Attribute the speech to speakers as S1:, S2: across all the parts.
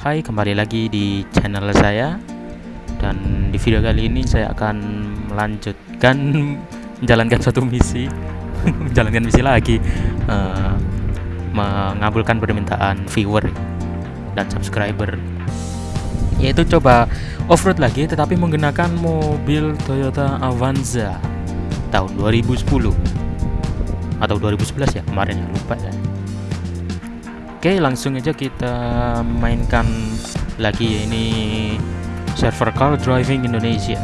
S1: Hai, kembali lagi di channel saya. Dan di video kali ini saya akan melanjutkan Menjalankan suatu misi. Menjalankan misi lagi uh, Mengabulkan permintaan viewer Dan subscriber. Yaitu coba off-road lagi Tetapi menggunakan mobil Toyota Avanza Tahun 2010 Atau 2011 ya kemarin ya lupa ya Oke langsung aja kita mainkan lagi ini server car driving Indonesia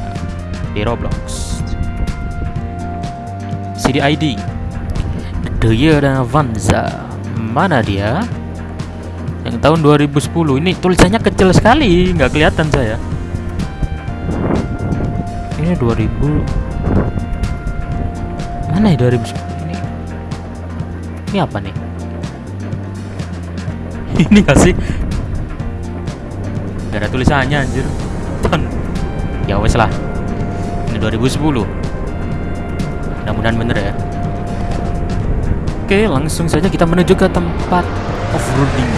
S1: di Roblox. CDID Toyota Avanza mana dia? Yang tahun 2010 ini tulisannya kecil sekali nggak kelihatan saya. Ini 2000 mana ya 2010 ini ini apa nih ini gak sih? Gak ada tulisannya anjir. Ton. ya wes lah. Ini 2010 mudah-mudahan bener ya. Oke langsung saja kita menuju ke tempat off-roading.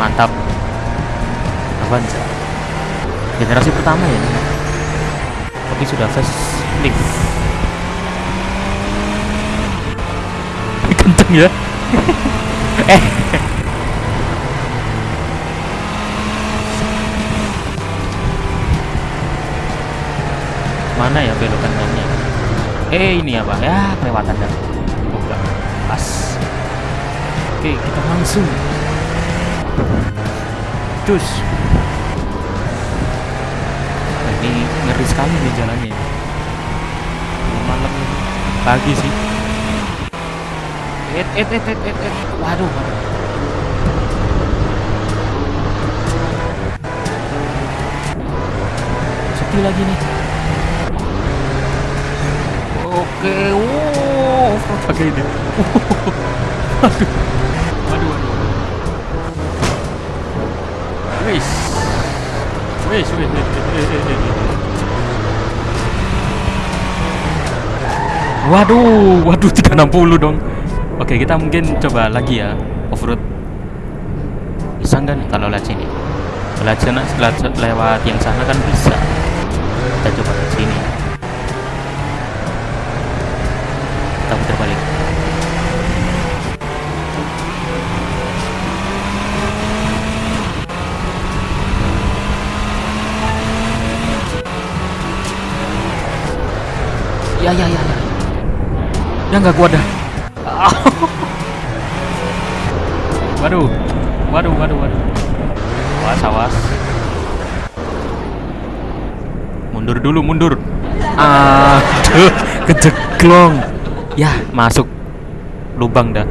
S1: Mantap. Avanza generasi pertama ya tapi sudah facelift kenceng ya eh. Mana ya belokan kanannya eh ini apa? Ya kelewatan dah. Oh, enggak pas. Oke kita langsung. Cus. Nah, ini ngeri sekali nih jalannya. Malam pagi sih et et et et et, et. waduh waduh. Sepi lagi nih. Oke wow. Pakai ini. Waduh. Waduh waduh wis. Wis wis Waduh, waduh 360 dong. Oke, kita mungkin coba lagi ya off-road. Bisa nggak kalau lewat sini? Lewat sana, lewat yang sana kan bisa. Kita coba ke sini. Kita putar balik. Ya ya ya ya. Ya nggak kuat dah. Waduh, waduh, waduh, waduh. Awas, awas. Mundur dulu, mundur. Aduh, kejeglong. Ya, masuk lubang dah.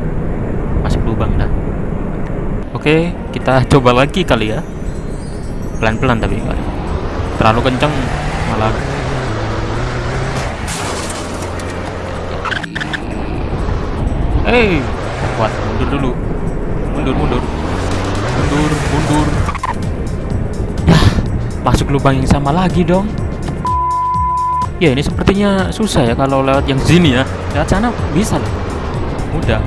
S1: Masuk lubang dah. Oke, kita coba lagi kali ya. Pelan-pelan tapi. Terlalu kenceng malah Hei, kuat mundur dulu. Mundur, mundur. Mundur, mundur. Ya, masuk lubang yang sama lagi dong. Ya, ini sepertinya susah ya kalau lewat yang sini ya. Lewat sana bisa loh. Mudah.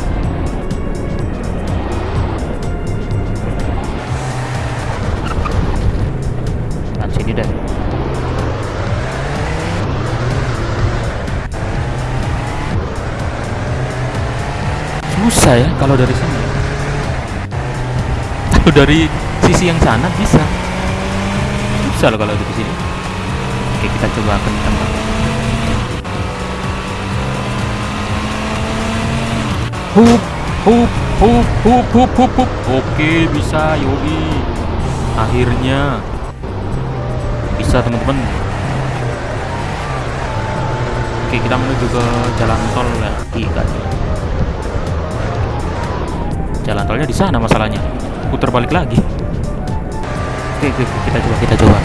S1: Lewat sini deh. Susah ya kalau dari sini. Kalau dari sisi yang sana bisa. Susah loh kalau dari sini. Oke kita coba kencang hup hup hup hup hup hup hup. Oke bisa Yogi. Akhirnya. Bisa teman-teman. Oke kita menuju ke jalan tol lagi kan jalan tolnya di sana masalahnya. Putar balik lagi. Oke, oke, oke. Kita coba kita coba.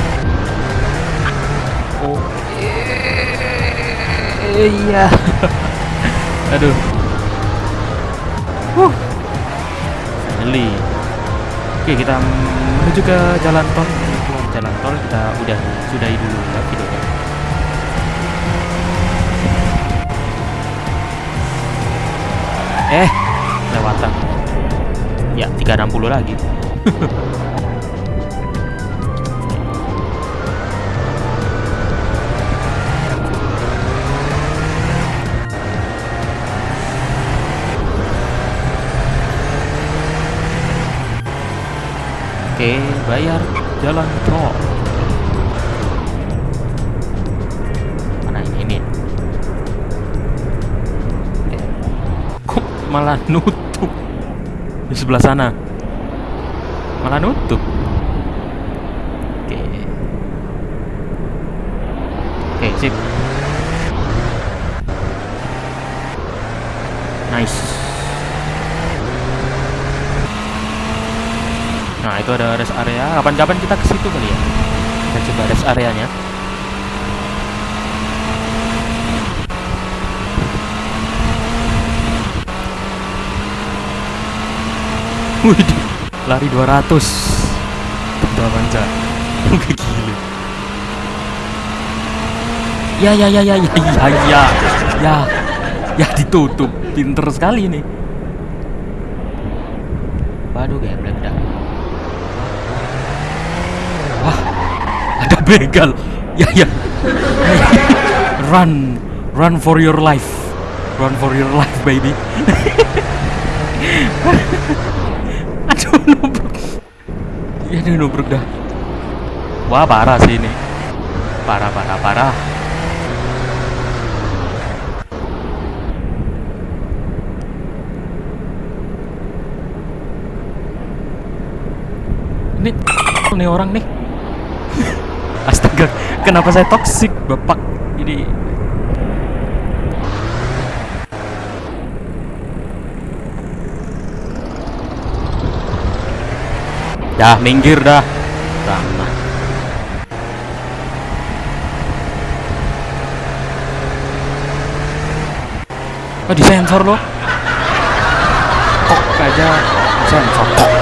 S1: Oh. Iya. Aduh. Uh finally. Oke kita menuju ke jalan tol. Jalan tol kita udah sudahi dulu ya videonya. Eh lewatan ya 360 lagi Oke, bayar jalan tol. Mana ini? Eh, kok malah nutup di sebelah sana? Malah nutup. Oke. Oke, sip. Nice. Nah itu ada rest area. Kapan-kapan kita ke situ kali ya. Kita coba rest areanya. Wih, lari 200 Udah manja gila. Ya ya ya ya ya ya ya Ya. Ya ditutup. Pinter sekali nih Waduh geblek dah ada begal. Ya ya. Run run for your life. Run for your life baby aduh nubruk ya aduh nubruk dah. Wah parah sih ini. Parah parah parah. Ini orang nih. Astaga, kenapa saya toksik, Bapak? Ini Dah, minggir dah. Ramah. Oh, disensor loh. Kok aja sensor. Kok.